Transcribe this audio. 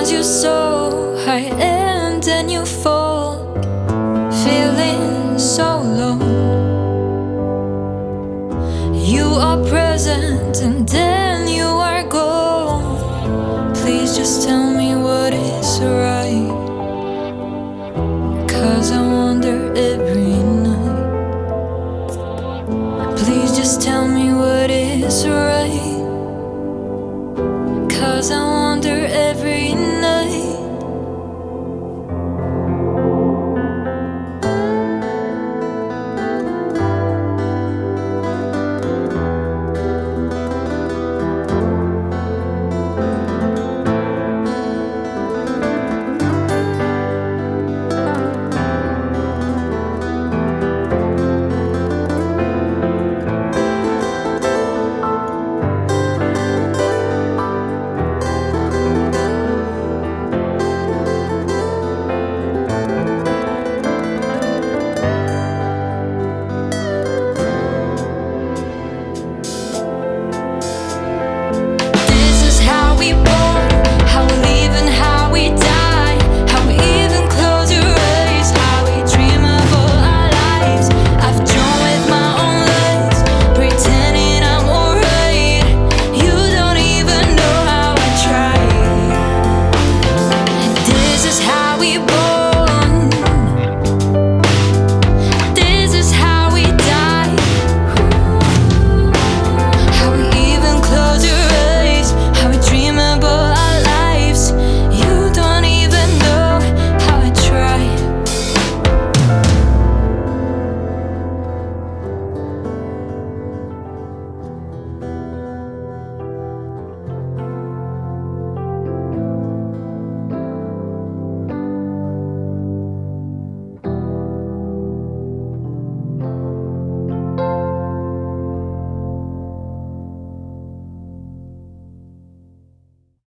Sometimes you so high and then you fall Feeling so low You are present and then you are gone. Please just tell me what is right. Cause I'm